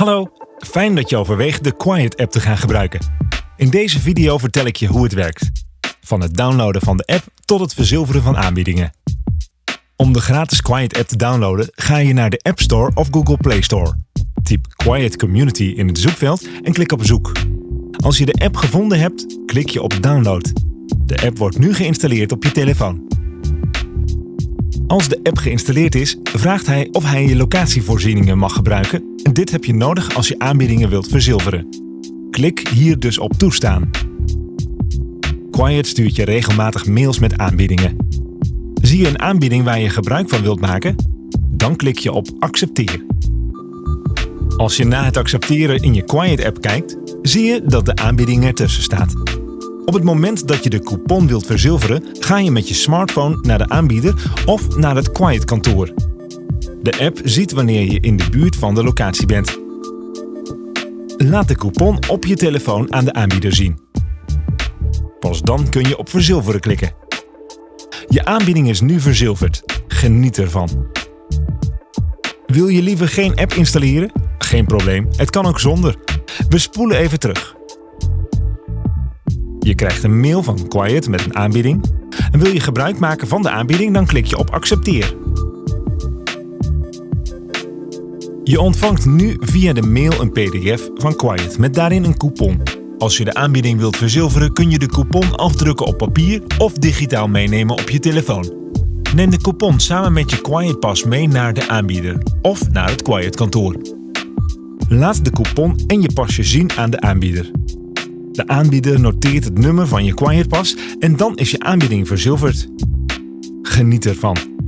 Hallo, fijn dat je overweegt de Quiet app te gaan gebruiken. In deze video vertel ik je hoe het werkt. Van het downloaden van de app tot het verzilveren van aanbiedingen. Om de gratis Quiet app te downloaden ga je naar de App Store of Google Play Store. Typ Quiet Community in het zoekveld en klik op zoek. Als je de app gevonden hebt, klik je op download. De app wordt nu geïnstalleerd op je telefoon. Als de app geïnstalleerd is, vraagt hij of hij je locatievoorzieningen mag gebruiken en dit heb je nodig als je aanbiedingen wilt verzilveren. Klik hier dus op toestaan. Quiet stuurt je regelmatig mails met aanbiedingen. Zie je een aanbieding waar je gebruik van wilt maken? Dan klik je op accepteer. Als je na het accepteren in je Quiet app kijkt, zie je dat de aanbieding ertussen staat. Op het moment dat je de coupon wilt verzilveren, ga je met je smartphone naar de aanbieder of naar het Quiet kantoor. De app ziet wanneer je in de buurt van de locatie bent. Laat de coupon op je telefoon aan de aanbieder zien. Pas dan kun je op verzilveren klikken. Je aanbieding is nu verzilverd. Geniet ervan. Wil je liever geen app installeren? Geen probleem, het kan ook zonder. We spoelen even terug. Je krijgt een mail van Quiet met een aanbieding. En wil je gebruik maken van de aanbieding, dan klik je op accepteer. Je ontvangt nu via de mail een pdf van Quiet met daarin een coupon. Als je de aanbieding wilt verzilveren kun je de coupon afdrukken op papier of digitaal meenemen op je telefoon. Neem de coupon samen met je Quiet Pas mee naar de aanbieder of naar het Quiet kantoor. Laat de coupon en je pasje zien aan de aanbieder. De aanbieder noteert het nummer van je Quiet Pas en dan is je aanbieding verzilverd. Geniet ervan!